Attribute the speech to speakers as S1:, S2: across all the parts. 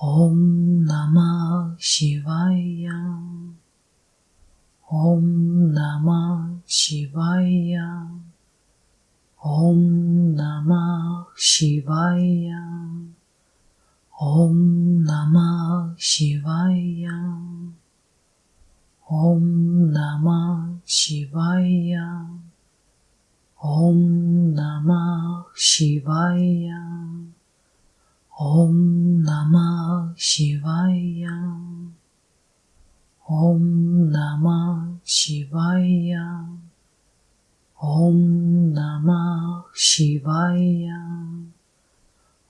S1: Om Namah Shivaya Om Namah Shivaya Om Namah Shivaya Om Namah Shivaya Om Namah Shivaya Om Namah Shivaya Om シワイヤオンナマシワイヤオンナマシワイヤ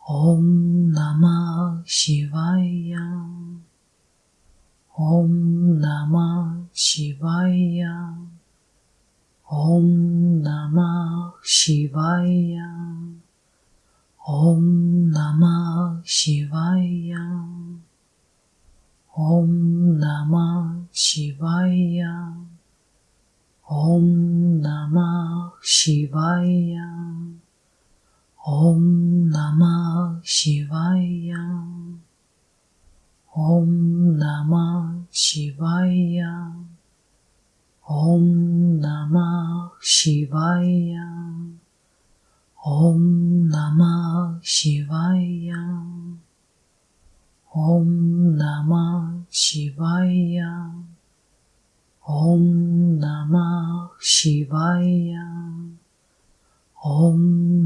S1: オンナマシワイヤオンナマシワイヤオンナマシワイヤ Om Namah Shivaya Om Namah Shivaya Om Namah Shivaya Om Namah Shivaya Om Namah Shivaya Om Namah Shivaya Om Namah Shivaya Om Namah Shivaya Om Namah Shivaya Om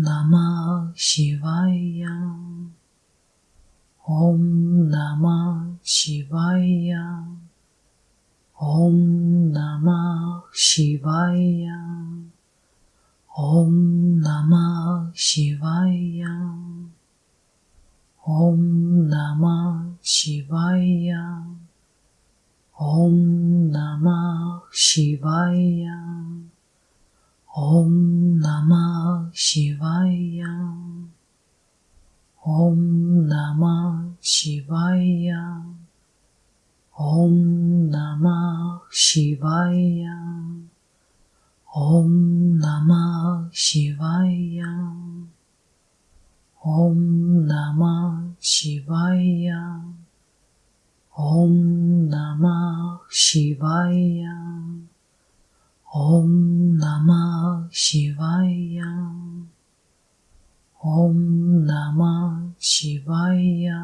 S1: Namah Shivaya Om Namah Shivaya Om Namah Shivaya Om Namah Shivaya Om Namah Shivaya Om Namah Shivaya Om Namah Shivaya Om Namah Shivaya Om Namah Shivaya Om Namah シワイヤオンナマシワイヤオンナマシワイヤオンナマシワイヤオンナマシワイヤ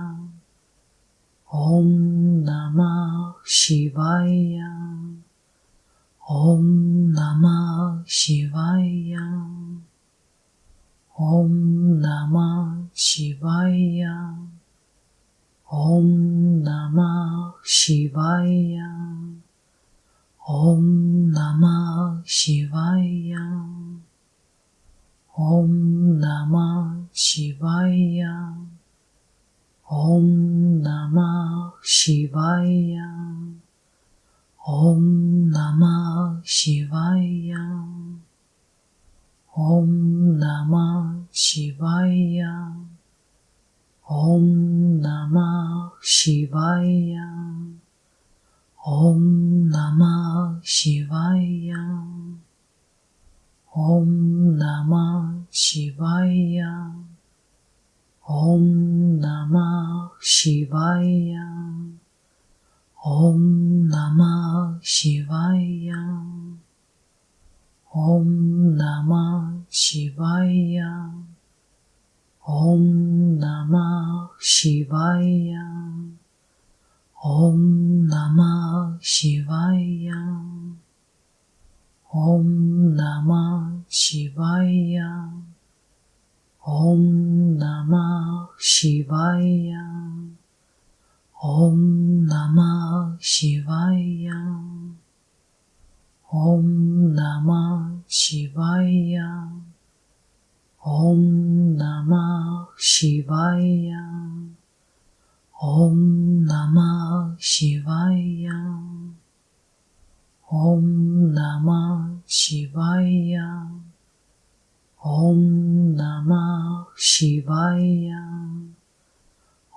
S1: オンナマシワイヤオン Om Namah Shivaya Om Namah Shivaya Om Namah Shivaya Om Namah Shivaya Om Namah Shivaya Om Namah Shivaya ॐ नमः शिवाय। ॐ नमः शिवाय। ॐ नमः शिवाय। ॐ नमः शिवाय। ॐ नमः शिवाय। ॐ नमः शिवाय ॐ नमः शिवाय ॐ नमः शिवाय। ॐ नमः शिवाय। ॐ नमः शिवाय। ॐ नमः शिवाय। ॐ नमः शिवाय। ॐ नमः शिवाय। ॐ नमः शिवाय Om Namah Shivaya Om Namah Shivaya Om Namah Shivaya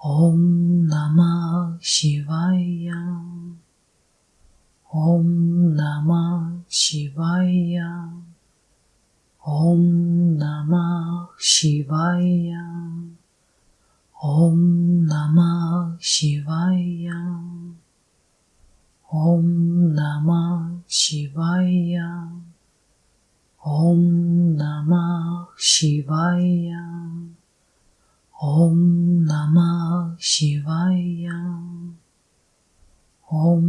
S1: Om Namah Shivaya Om Namah Shivaya Om Namah Shivaya Namah Shivaya Om Namah Shivaya Om Namah Shivaya Om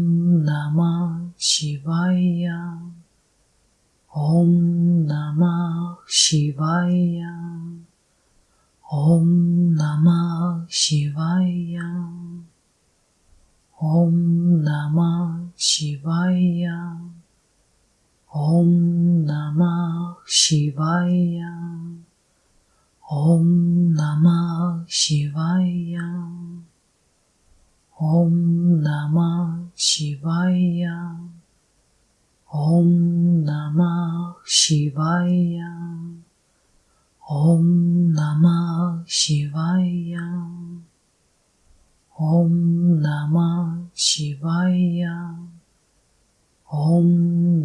S1: Namah Shivaya Om Namah Shivaya Om Namah Shivaya Om Namah Shivaya Om Namah Shivaya Om Namah Shivaya Om Namah Shivaya Om Namah Shivaya Om Namah Shivaya ॐ नमः शिवाय। ॐ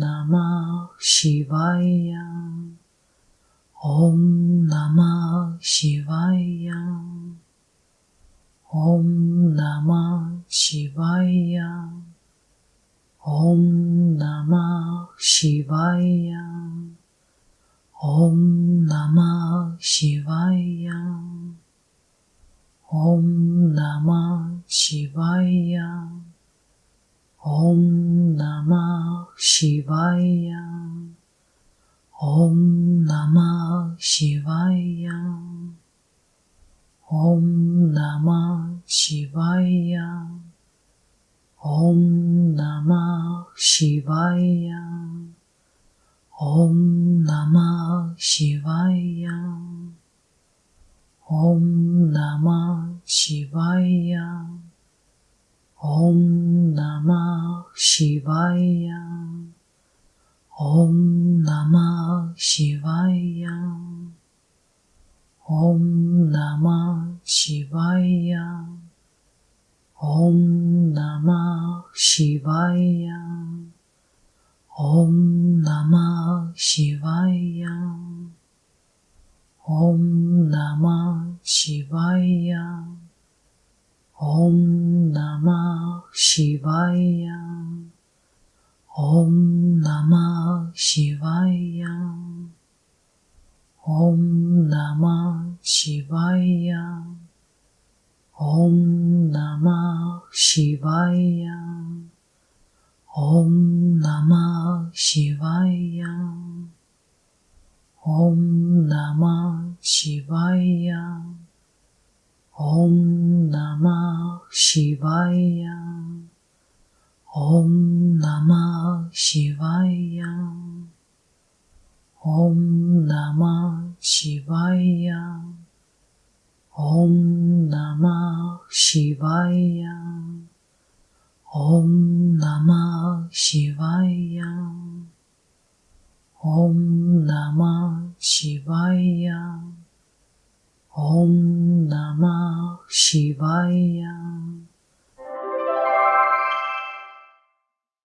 S1: नमः शिवाय। ॐ नमः शिवाय। ॐ नमः शिवाय। ॐ नमः शिवाय। ॐ नमः शिवाय। शिवाय। ॐ नमः शिवाय। ॐ नमः शिवाय। ॐ नमः शिवाय। ॐ नमः शिवाय। ॐ नमः शिवाय। ॐ नमः शिवाय। Shivaya Om Namah Shivaya Om Namah Shivaya Om Namah Shivaya Om Namah Shivaya शिवाय ॐ नमः शिवाय ॐ नमः शिवाय ॐ नमः शिवाय ॐ नमः शिवाय ॐ नमः शिवाय ॐ नमः शिवाय शिवाय ॐ नमः शिवाय ॐ नमः शिवाय